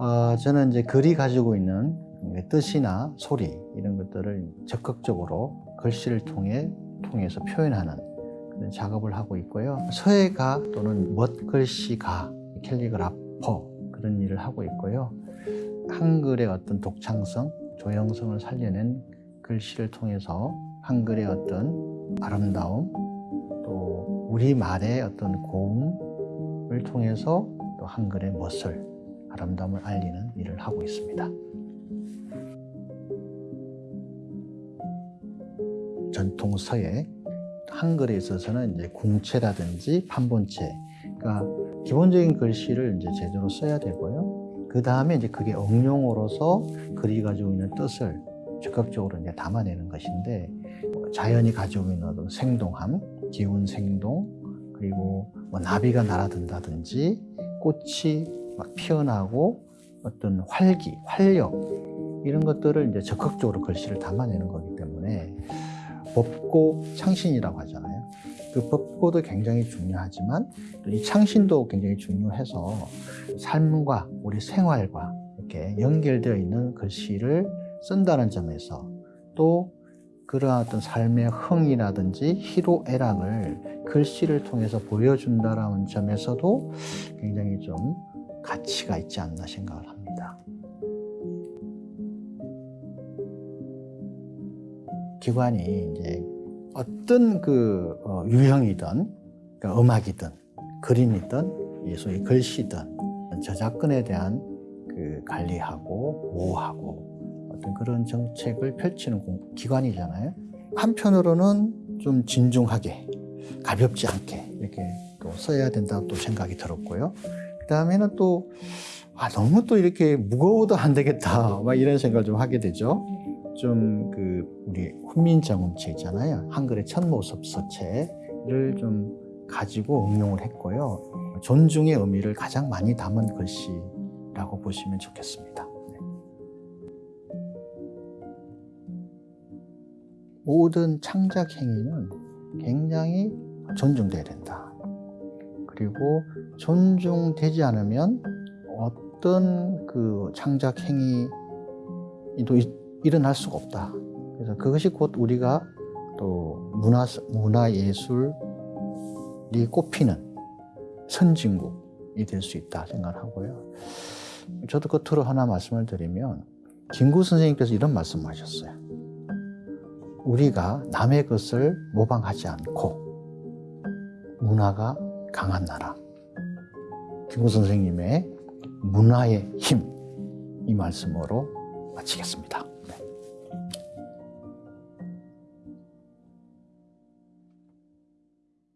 어, 저는 이제 글이 가지고 있는 뜻이나 소리 이런 것들을 적극적으로 글씨를 통해 통해서 표현하는 작업을 하고 있고요. 서예가 또는 멋글씨가 캘리그라퍼 그런 일을 하고 있고요. 한글의 어떤 독창성, 조형성을 살려낸 글씨를 통해서 한글의 어떤 아름다움 또 우리말의 어떤 고음을 통해서 또 한글의 멋을 아름다움을 알리는 일을 하고 있습니다. 전통 서예 한글에 있어서는 이제 궁체라든지 판본체, 그러니까 기본적인 글씨를 이제 제대로 써야 되고요. 그 다음에 이제 그게 응용으로서 글이 가지고 있는 뜻을 적극적으로 이제 담아내는 것인데 자연이 가지고 있는 어떤 생동함, 기운 생동, 그리고 뭐 나비가 날아든다든지 꽃이 막 피어나고 어떤 활기, 활력 이런 것들을 이제 적극적으로 글씨를 담아내는 거기 때문에 법고 창신이라고 하잖아요. 그 법고도 굉장히 중요하지만 또이 창신도 굉장히 중요해서 삶과 우리 생활과 이렇게 연결되어 있는 글씨를 쓴다는 점에서 또 그러한 어떤 삶의 흥이라든지 희로애락을 글씨를 통해서 보여준다라는 점에서도 굉장히 좀 가치가 있지 않나 생각을 합니다. 기관이 이제 어떤 그 어, 유형이든 그러니까 음악이든 그림이든 이 소위 글씨든 저작권에 대한 그 관리하고 보호하고 어떤 그런 정책을 펼치는 공- 기관이잖아요. 한편으로는 좀 진중하게 가볍지 않게 이렇게 또 써야 된다고 또 생각이 들었고요. 그 다음에는 또 아, 너무 또 이렇게 무거워도 안 되겠다 막 이런 생각을 좀 하게 되죠. 좀 그 우리 훈민정음체 있잖아요. 한글의 첫 모습 서체를 좀 가지고 응용을 했고요. 존중의 의미를 가장 많이 담은 글씨라고 보시면 좋겠습니다. 네. 모든 창작 행위는 굉장히 존중돼야 된다. 그리고 존중되지 않으면 어떤 그 창작 행위도 이- 일어날 수가 없다. 그래서 그것이 곧 우리가 또 문화 문화 예술이 꼽히는 선진국이 될 수 있다 생각하고요. 저도 끝으로 하나 말씀을 드리면 김구 선생님께서 이런 말씀하셨어요. 우리가 남의 것을 모방하지 않고 문화가 강한 나라. 김구 선생님의 문화의 힘 이 말씀으로 마치겠습니다. 네.